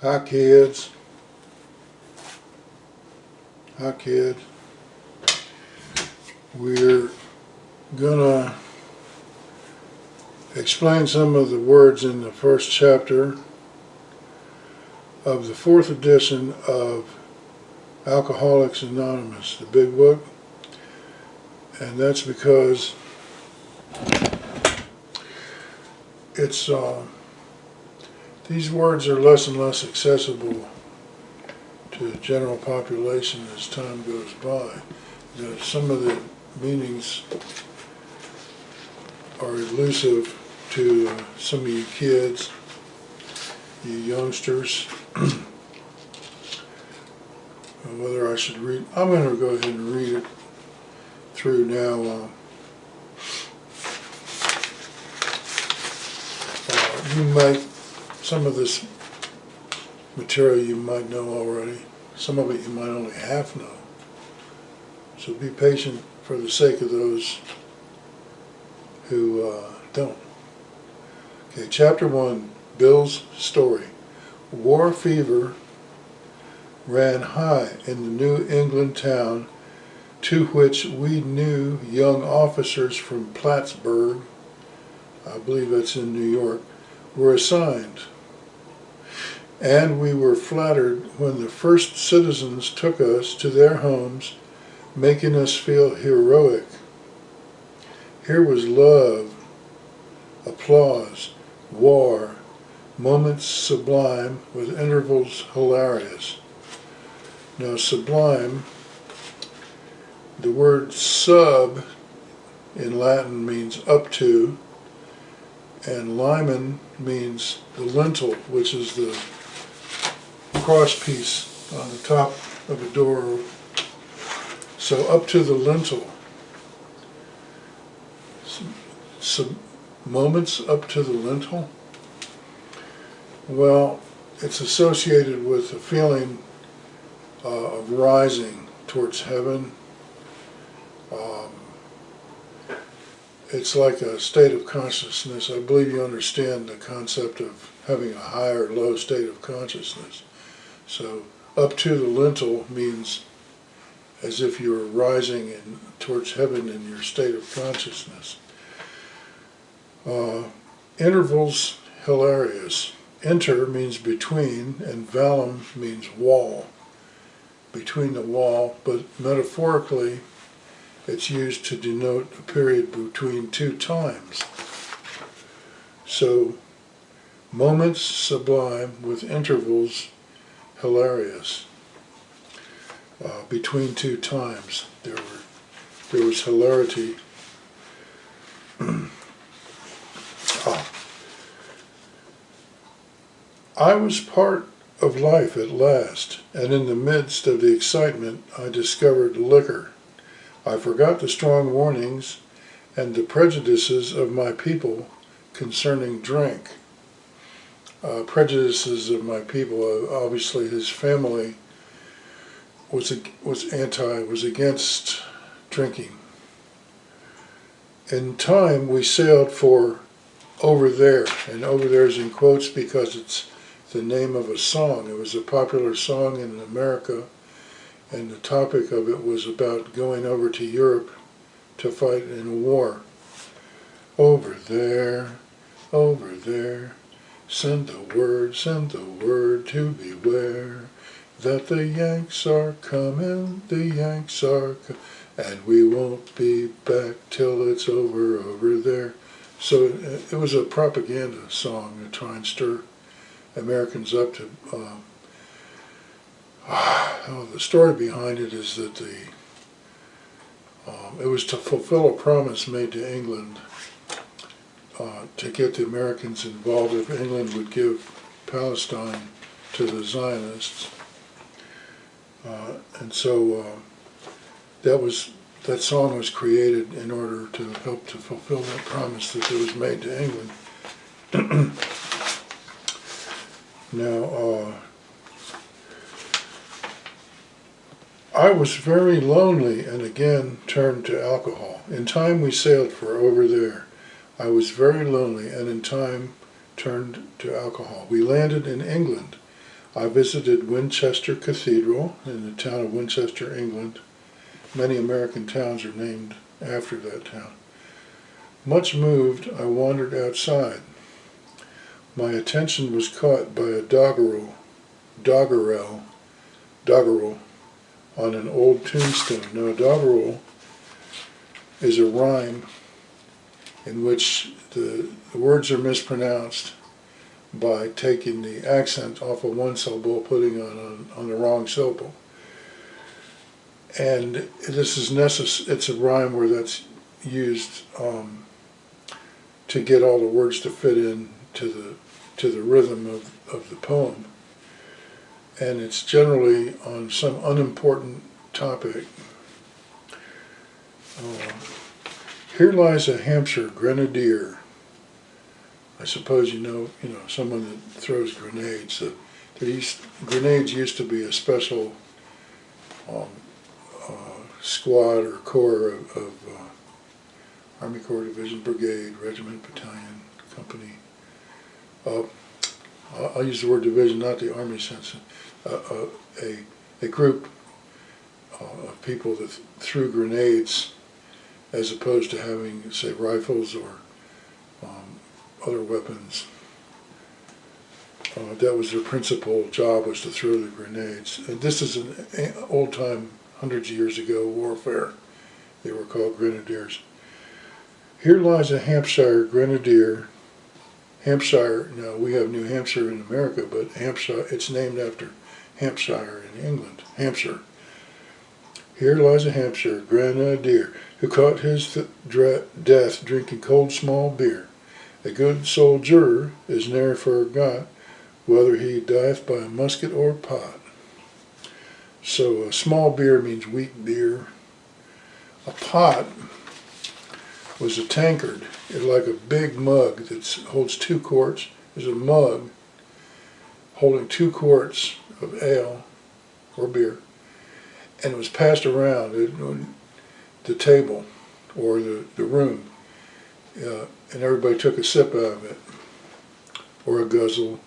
Hi kids. Hi kids. We're gonna explain some of the words in the first chapter of the fourth edition of Alcoholics Anonymous, the big book. And that's because it's uh, these words are less and less accessible to the general population as time goes by. Some of the meanings are elusive to uh, some of you kids, you youngsters. Whether I should read, I'm going to go ahead and read it through now. Uh, uh, you might some of this material you might know already. Some of it you might only half know. So be patient for the sake of those who uh, don't. Okay, chapter one, Bill's story. War fever ran high in the New England town to which we new young officers from Plattsburgh, I believe that's in New York, were assigned and we were flattered when the first citizens took us to their homes, making us feel heroic. Here was love, applause, war, moments sublime with intervals hilarious. Now sublime, the word sub in Latin means up to, and limen means the lintel, which is the cross piece on the top of a door. So up to the lintel. Some, some moments up to the lintel. Well, it's associated with a feeling uh, of rising towards heaven. Um, it's like a state of consciousness. I believe you understand the concept of having a high or low state of consciousness. So up to the lintel means as if you were rising in, towards heaven in your state of consciousness. Uh, intervals hilarious. Enter means between and vallum means wall, between the wall, but metaphorically it's used to denote a period between two times. So moments sublime with intervals hilarious. Uh, between two times, there were there was hilarity. oh. I was part of life at last, and in the midst of the excitement, I discovered liquor. I forgot the strong warnings and the prejudices of my people concerning drink uh, prejudices of my people. Uh, obviously, his family was was anti, was against drinking. In time, we sailed for over there, and over there is in quotes because it's the name of a song. It was a popular song in America, and the topic of it was about going over to Europe to fight in a war. Over there, over there, Send the word, send the word to beware that the Yanks are coming, the Yanks are coming, and we won't be back till it's over over there. So it, it was a propaganda song to try and stir Americans up to. Um, oh, the story behind it is that the um, it was to fulfill a promise made to England uh, to get the Americans involved if England would give Palestine to the Zionists. Uh, and so uh, that was that song was created in order to help to fulfill that promise that was made to England. now, uh, I was very lonely and again turned to alcohol. In time we sailed for over there. I was very lonely and in time turned to alcohol. We landed in England. I visited Winchester Cathedral in the town of Winchester, England. Many American towns are named after that town. Much moved, I wandered outside. My attention was caught by a doggerel, doggerel, doggerel on an old tombstone. Now, doggerel is a rhyme in which the, the words are mispronounced by taking the accent off of one syllable, putting on on, the wrong syllable. And this is necessary, it's a rhyme where that's used um, to get all the words to fit in to the to the rhythm of, of the poem. And it's generally on some unimportant topic. Uh, here lies a Hampshire grenadier. I suppose you know, you know, someone that throws grenades. Uh, grenades used to be a special um, uh, squad or corps of, of uh, Army Corps Division, Brigade, Regiment, Battalion, Company. Uh, I'll use the word division, not the Army sense. Uh, uh, a, a group uh, of people that th- threw grenades as opposed to having, say, rifles or um, other weapons. Uh, that was their principal job was to throw the grenades. And this is an old time, hundreds of years ago, warfare. They were called grenadiers. Here lies a Hampshire grenadier. Hampshire, now we have New Hampshire in America, but Hampshire, it's named after Hampshire in England, Hampshire. Here lies a Hampshire grenadier who caught his death drinking cold small beer. A good soldier is ne'er forgot whether he dieth by a musket or pot. So a small beer means weak beer. A pot was a tankard, like a big mug that holds two quarts. There's a mug holding two quarts of ale or beer, and it was passed around at the table or the, the room, uh, and everybody took a sip out of it, or a guzzle,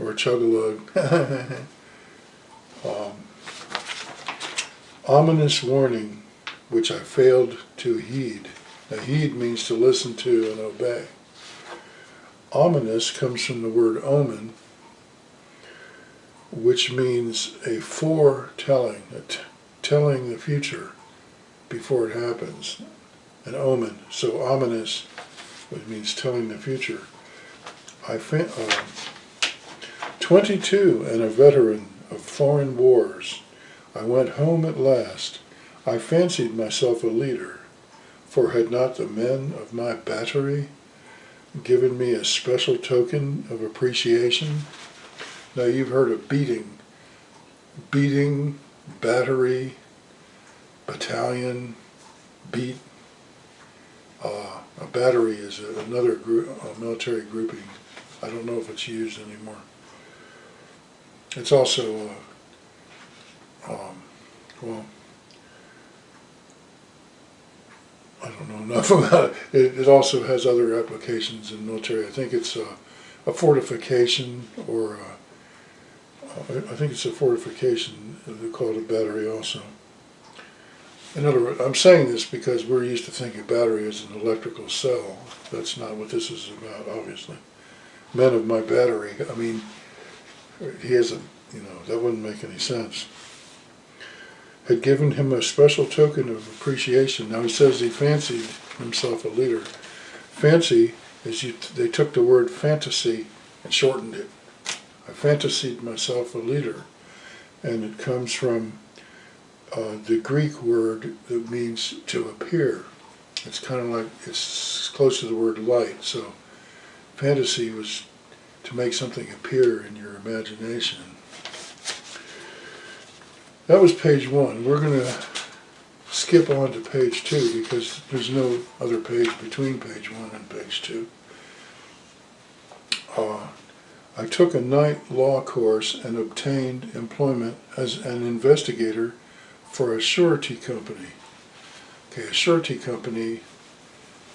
or a chug a lug. um, ominous warning, which I failed to heed. Now, heed means to listen to and obey. Ominous comes from the word omen, which means a foretelling, a telling the future before it happens. An omen. So ominous, which means telling the future. I uh, 22 and a veteran of foreign wars. I went home at last. I fancied myself a leader, for had not the men of my battery given me a special token of appreciation? Now you've heard of beating. Beating, battery, battalion, beat. Uh, a battery is a, another group, a military grouping. I don't know if it's used anymore. It's also, uh, um, well, I don't know enough about it. it. It also has other applications in military. I think it's a, a fortification or a, I think it's a fortification. They call it a battery also. In other words, I'm saying this because we're used to thinking battery as an electrical cell. That's not what this is about, obviously. Men of my battery, I mean, he hasn't, you know, that wouldn't make any sense. Had given him a special token of appreciation. Now he says he fancied himself a leader. Fancy is you, they took the word fantasy and shortened it. I fantasied myself a leader. And it comes from uh, the Greek word that means to appear. It's kind of like, it's close to the word light. So fantasy was to make something appear in your imagination. That was page one. We're going to skip on to page two because there's no other page between page one and page two. Uh, I took a night law course and obtained employment as an investigator for a surety company. Okay, a surety company,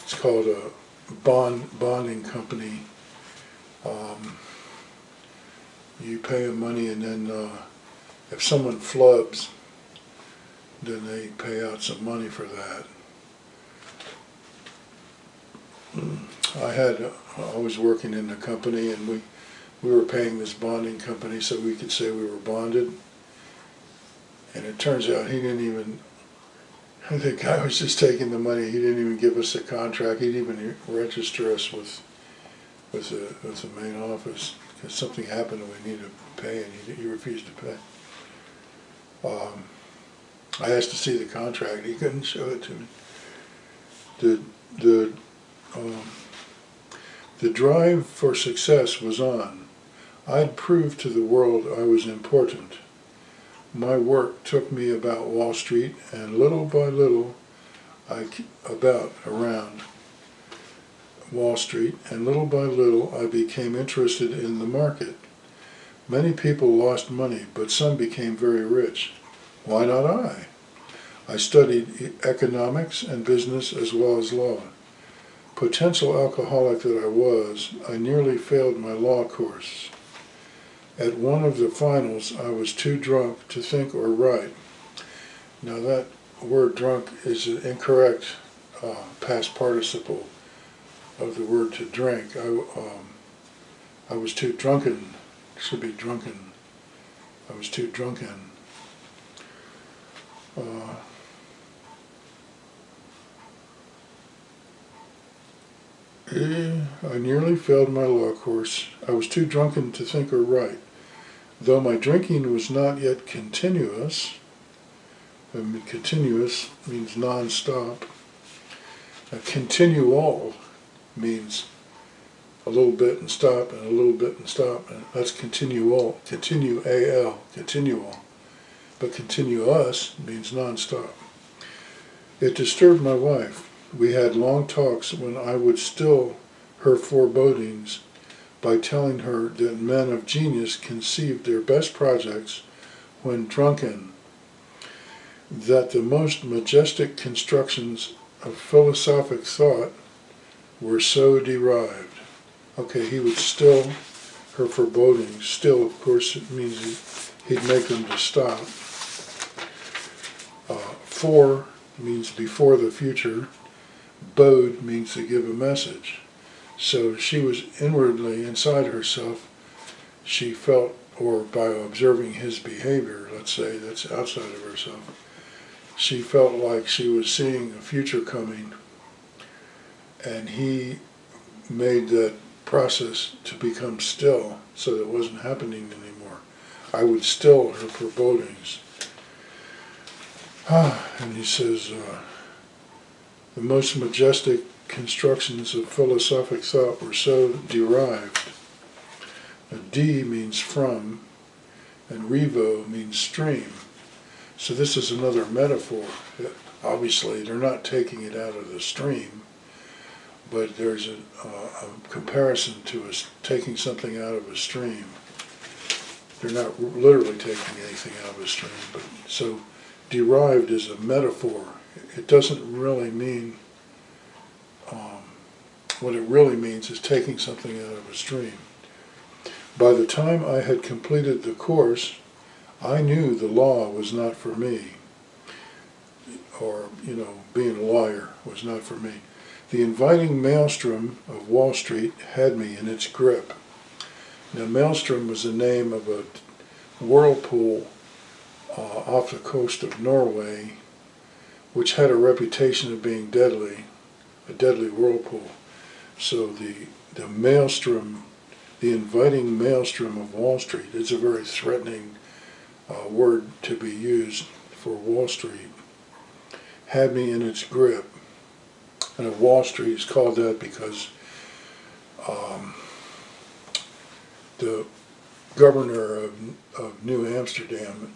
it's called a bond bonding company. Um, you pay them money and then, uh, if someone flubs, then they pay out some money for that. I had, I was working in the company and we, we were paying this bonding company so we could say we were bonded. And it turns out he didn't even, the guy was just taking the money, he didn't even give us a contract, he didn't even register us with, with the, with the main office. Because something happened and we needed to pay and he, he refused to pay. Um, I asked to see the contract, he couldn't show it to me. The, the, um, the drive for success was on. I'd proved to the world I was important. My work took me about Wall Street and little by little, I, about, around Wall Street, and little by little I became interested in the market. Many people lost money, but some became very rich. Why not I? I studied economics and business as well as law. Potential alcoholic that I was, I nearly failed my law course. At one of the finals, I was too drunk to think or write. Now that word drunk is an incorrect uh, past participle of the word to drink. I, um, I was too drunken, should be drunken. I was too drunken. Uh, eh, I nearly failed my law course. I was too drunken to think or write. Though my drinking was not yet continuous, I mean, continuous means non-stop. A continual means a little bit and stop and a little bit and stop and that's continual continue al continual but continuous means non-stop it disturbed my wife we had long talks when i would still her forebodings by telling her that men of genius conceived their best projects when drunken that the most majestic constructions of philosophic thought were so derived. Okay, he would still, her forebodings, still, of course, it means he- he'd make them to stop. Uh, for means before the future. Bode means to give a message. So she was inwardly, inside herself, she felt, or by observing his behavior, let's say, that's outside of herself, she felt like she was seeing a future coming and he made that process to become still so that it wasn't happening anymore. I would still her forebodings. Ah, and he says, uh, the most majestic constructions of philosophic thought were so derived. A D means from, and revo means stream. So this is another metaphor. Obviously, they're not taking it out of the stream but there's a, uh, a comparison to us taking something out of a stream. They're not literally taking anything out of a stream, but so derived is a metaphor. It doesn't really mean, um, what it really means is taking something out of a stream. By the time I had completed the course, I knew the law was not for me, or, you know, being a lawyer was not for me. The inviting maelstrom of Wall Street had me in its grip. Now, Maelstrom was the name of a whirlpool uh, off the coast of Norway, which had a reputation of being deadly, a deadly whirlpool. So the the maelstrom, the inviting maelstrom of Wall Street, is a very threatening uh, word to be used for Wall Street. Had me in its grip and Wall Street is called that because um, the governor of, of New Amsterdam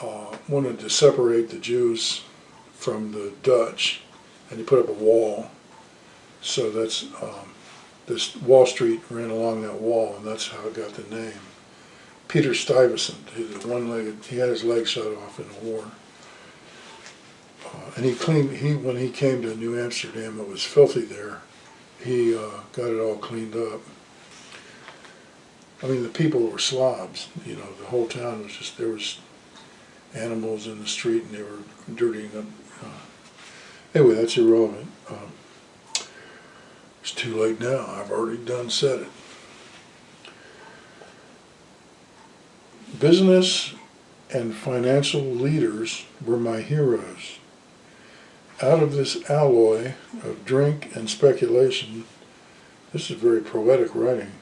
uh, wanted to separate the Jews from the Dutch, and he put up a wall. So that's um, this Wall Street ran along that wall, and that's how it got the name. Peter Stuyvesant, he was one-legged, he had his leg shot off in the war. Uh, and he cleaned, he, when he came to New Amsterdam, it was filthy there. He uh, got it all cleaned up. I mean, the people were slobs, you know, the whole town was just, there was animals in the street and they were dirtying up. Uh, anyway, that's irrelevant. Um, it's too late now. I've already done said it. Business and financial leaders were my heroes. Out of this alloy of drink and speculation, this is very poetic writing.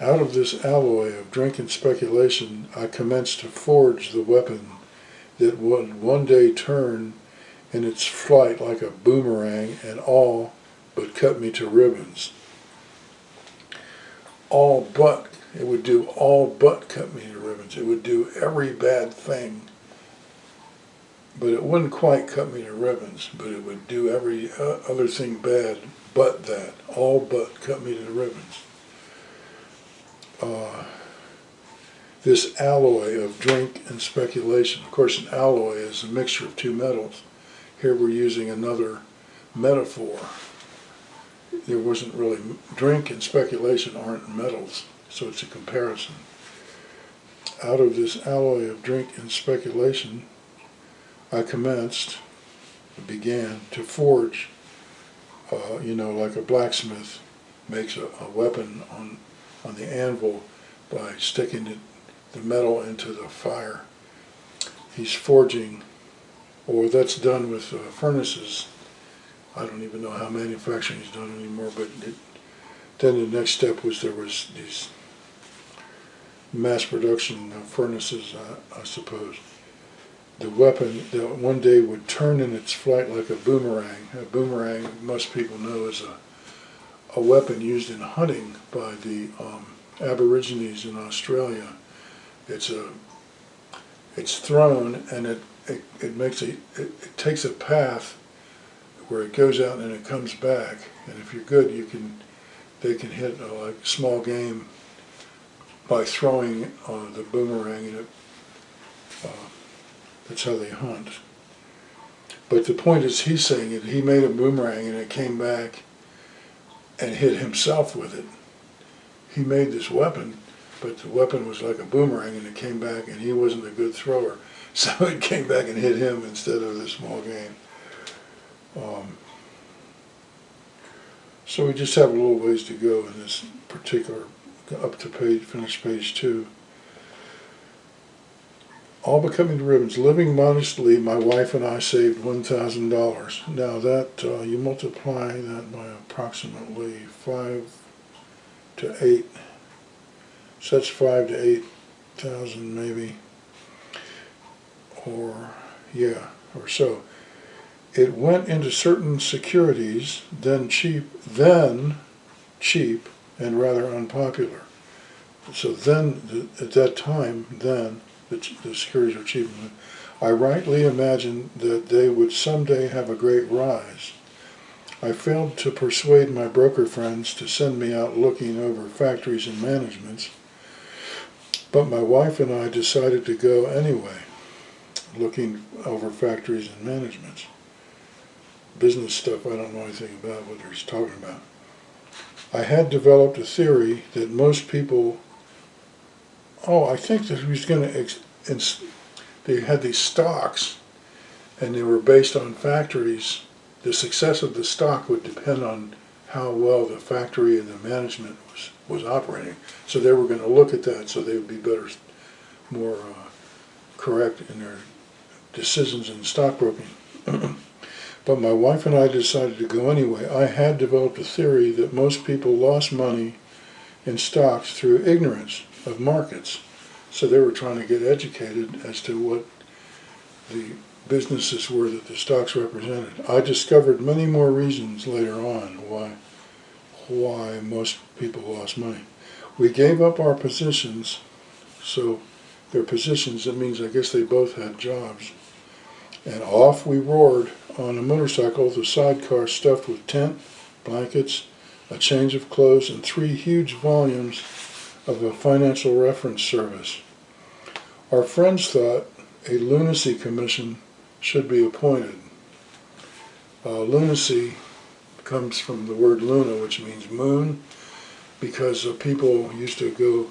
Out of this alloy of drink and speculation, I commenced to forge the weapon that would one day turn in its flight like a boomerang and all but cut me to ribbons. All but, it would do all but cut me to ribbons. It would do every bad thing. But it wouldn't quite cut me to ribbons, but it would do every uh, other thing bad but that. All but cut me to ribbons. Uh, this alloy of drink and speculation. Of course, an alloy is a mixture of two metals. Here we're using another metaphor. There wasn't really, drink and speculation aren't metals, so it's a comparison. Out of this alloy of drink and speculation, I commenced, began to forge, uh, you know, like a blacksmith makes a, a weapon on, on the anvil by sticking it the metal into the fire. He's forging, or that's done with uh, furnaces. I don't even know how manufacturing is done anymore, but it, then the next step was there was these mass production furnaces, uh, I suppose. The weapon that one day would turn in its flight like a boomerang. A boomerang, most people know, is a, a weapon used in hunting by the um, Aborigines in Australia it's a it's thrown and it it, it makes a it, it takes a path where it goes out and it comes back. And if you're good you can they can hit uh, like small game by throwing uh, the boomerang and it uh, that's how they hunt. But the point is he's saying it he made a boomerang and it came back and hit himself with it. He made this weapon but the weapon was like a boomerang and it came back and he wasn't a good thrower. So it came back and hit him instead of the small game. Um, so we just have a little ways to go in this particular, up to page, finish page two. All becoming ribbons. Living modestly, my wife and I saved $1,000. Now that, uh, you multiply that by approximately five to eight such five to eight thousand maybe, or yeah, or so. It went into certain securities, then cheap, then cheap, and rather unpopular. So then, at that time, then, the, the securities were cheap. I rightly imagined that they would someday have a great rise. I failed to persuade my broker friends to send me out looking over factories and managements but my wife and I decided to go anyway, looking over factories and managements. Business stuff I don't know anything about what he's talking about. I had developed a theory that most people, oh, I think that he was going to, they had these stocks and they were based on factories. The success of the stock would depend on how well the factory and the management was, was operating. So they were going to look at that so they would be better, more uh, correct in their decisions in stockbroking. but my wife and I decided to go anyway. I had developed a theory that most people lost money in stocks through ignorance of markets. So they were trying to get educated as to what the businesses were that the stocks represented. I discovered many more reasons later on why why most people lost money. We gave up our positions, so their positions, that means I guess they both had jobs. And off we roared on a motorcycle, the sidecar stuffed with tent, blankets, a change of clothes, and three huge volumes of a financial reference service. Our friends thought a lunacy commission should be appointed. Uh, lunacy comes from the word luna, which means moon, because uh, people used to go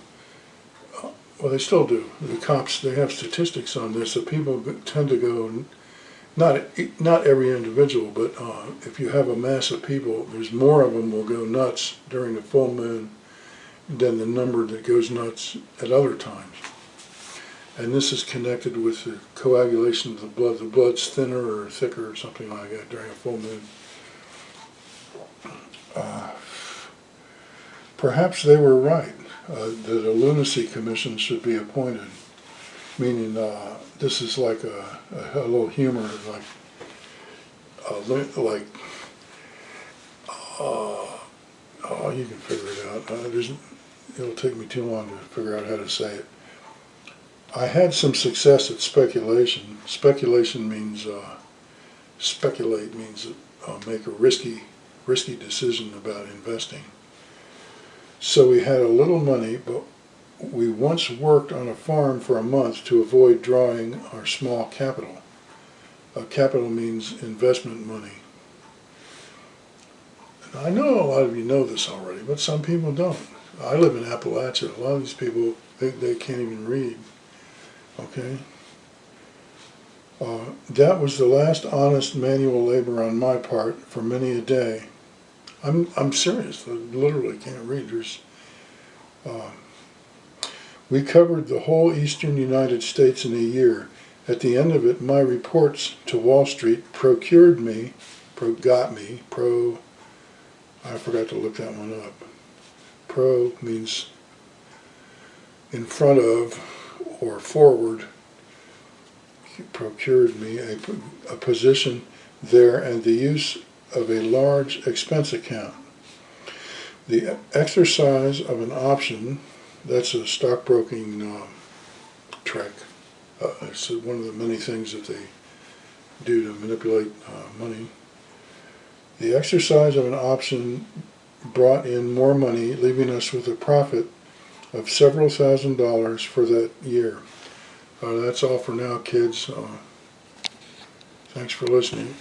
well, they still do. The cops, they have statistics on this, that people tend to go, not, not every individual, but uh, if you have a mass of people, there's more of them will go nuts during the full moon than the number that goes nuts at other times. And this is connected with the coagulation of the blood. The blood's thinner or thicker or something like that during a full moon. Uh, Perhaps they were right, uh, that a lunacy commission should be appointed, meaning uh, this is like a, a, a little humor, like, like, uh, oh, you can figure it out. Uh, it'll take me too long to figure out how to say it. I had some success at speculation. Speculation means uh, speculate means uh, make a risky risky decision about investing. So we had a little money, but we once worked on a farm for a month to avoid drawing our small capital. Uh, capital means investment money. And I know a lot of you know this already, but some people don't. I live in Appalachia. A lot of these people, they, they can't even read. Okay? Uh, that was the last honest manual labor on my part for many a day. I'm, I'm serious. I literally can't read. There's, uh, we covered the whole eastern United States in a year. At the end of it, my reports to Wall Street procured me, pro got me, pro, I forgot to look that one up. Pro means in front of or forward, procured me a, a position there and the use of a large expense account. The exercise of an option, that's a stockbroking uh, trick. Uh, it's one of the many things that they do to manipulate uh, money. The exercise of an option brought in more money, leaving us with a profit of several thousand dollars for that year. Uh, that's all for now, kids. Uh, thanks for listening.